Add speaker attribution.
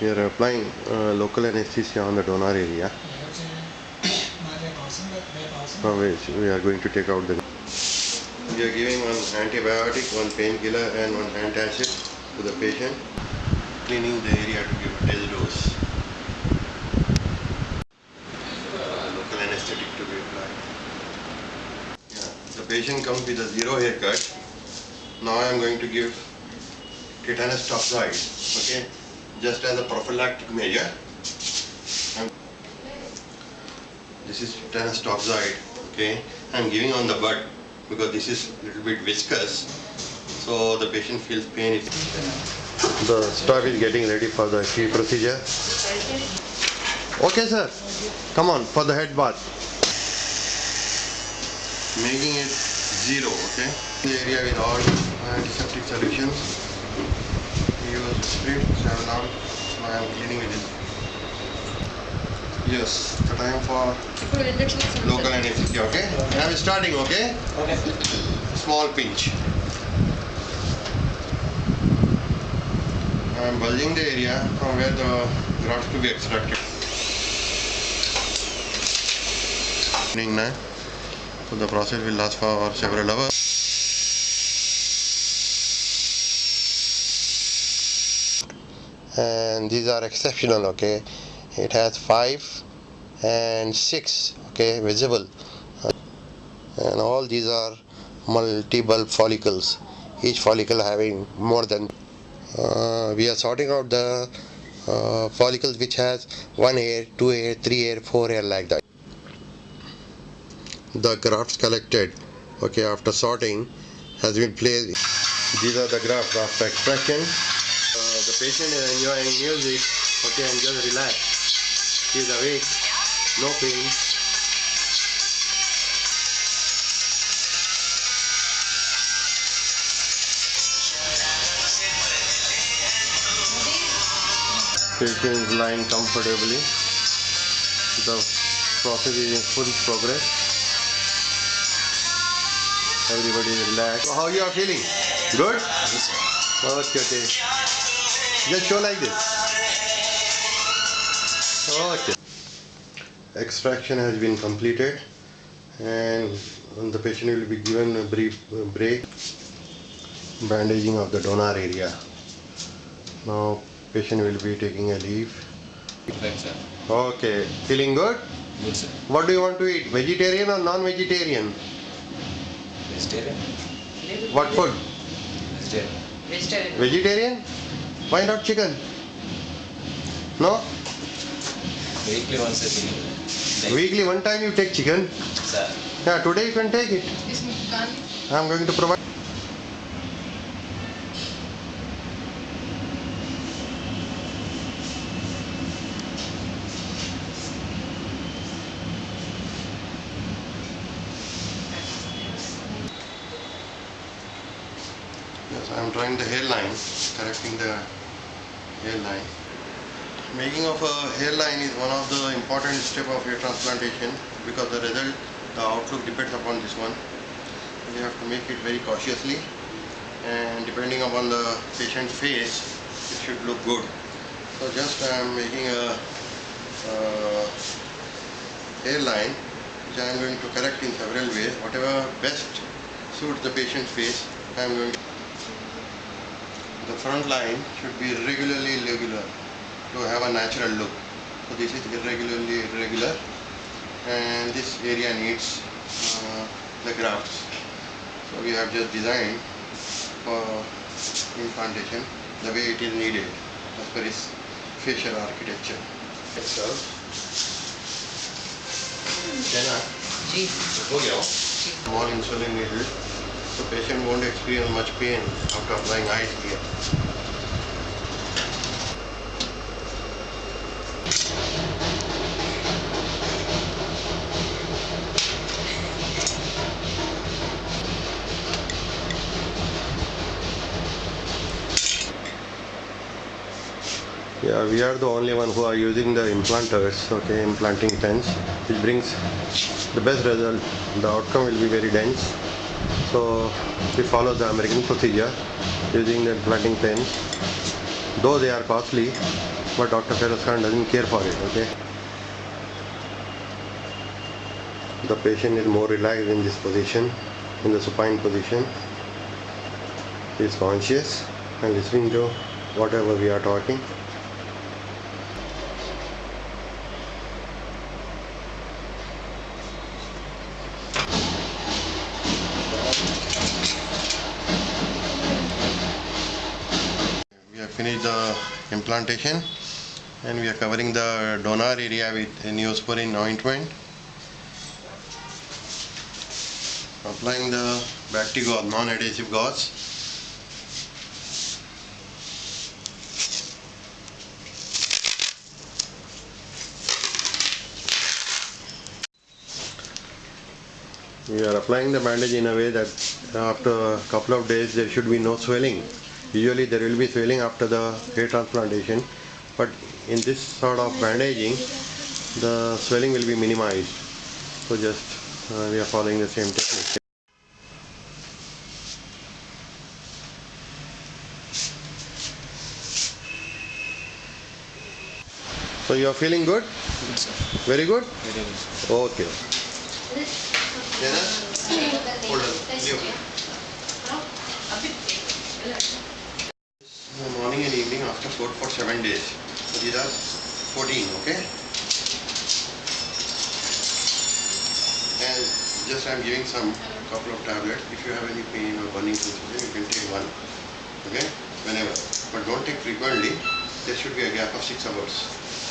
Speaker 1: We are applying uh, local anesthesia on the donor area from which we are going to take out the. We are giving one antibiotic, one painkiller, and one antacid to the patient, cleaning the area to give test dose. Uh, local anesthetic to be applied. Yeah, the patient comes with a zero haircut. Now I am going to give tetanus toxoid, okay, just as a prophylactic measure. I'm- This is tetanus toxoid, okay. I'm giving on the butt because this is a little bit viscous, so the patient feels pain. The staff is getting ready for the key procedure. Okay, sir. Come on for the head bath. Making it zero, okay. The area with all antiseptic solutions. three, so now, now I'm cleaning it in. Yes, the time for local anesthesia, okay? okay? I'm starting, okay? Okay. Small pinch. I'm bulging the area from where the grafts to be extracted. Now, so the process will last for several hours. And these are exceptional, okay? It has five and six, okay, visible. And all these are multiple follicles, each follicle having more than. Uh, we are sorting out the uh, follicles which has one hair, two hair, three hair, four hair like that. The grafts collected, okay, after sorting has been placed. These are the grafts after extraction. Patient is enjoying music, okay, and just relax. He is awake, no pain. Patient is lying comfortably. The process is in full progress. Everybody is relaxed. So how you are feeling? Good? Okay, okay. Just show like this. Okay. Extraction has been completed and the patient will be given a brief break. Bandaging of the donor area. Now patient will be taking a leave.
Speaker 2: Right, sir.
Speaker 1: Okay, feeling good?
Speaker 2: Good, sir.
Speaker 1: What do you want to eat? Vegetarian or non-vegetarian?
Speaker 2: Vegetarian?
Speaker 1: What food?
Speaker 2: Vegetarian.
Speaker 1: Vegetarian? Why not chicken? No?
Speaker 2: Weekly once a week.
Speaker 1: Weekly one time you take chicken.
Speaker 2: Sir.
Speaker 1: Yeah, today you can take it. I am going to provide. Yes, I am drawing the hairline, correcting the hairline. Making of a hairline is one of the important step of hair transplantation because the result, the outlook depends upon this one. You have to make it very cautiously and depending upon the patient's face, it should look good. So just I am making a hairline which I am going to correct in several ways. Whatever best suits the patient's face, I am going to the front line should be regularly irregular to have a natural look. So this is irregularly irregular and this area needs uh, the grafts. So we have just designed for implantation the way it is needed as per its facial architecture. Itself. Jenna,
Speaker 3: जी
Speaker 1: हो गया हो? Small insulin needle. So patient won't experience much pain after applying ice here. Yeah, we are the only one who are using the implanters, okay, implanting pens, which brings the best result. The outcome will be very dense. So we follow the American procedure using the implanting pens. Though they are costly, but Dr. Feroz Khan doesn't care for it. Okay. The patient is more relaxed in this position, in the supine position. He is conscious and listening to whatever we are talking. Finished the implantation and we are covering the donor area with neosporin ointment. Applying the Bacti non-adhesive gauze. We are applying the bandage in a way that after a couple of days there should be no swelling. Usually there will be swelling after the hair transplantation, but in this sort of bandaging, the swelling will be minimized. So just uh, we are following the same technique. So you are feeling good?
Speaker 2: Good, sir.
Speaker 1: Very good?
Speaker 2: Very good. sir.
Speaker 1: Okay. Hold on. Leave. In the morning and evening after food for seven days. So these are 14, okay? And just I'm giving some couple of tablets. If you have any pain or burning sensation, you can take one, okay? Whenever. But don't take frequently. There should be a gap of six hours.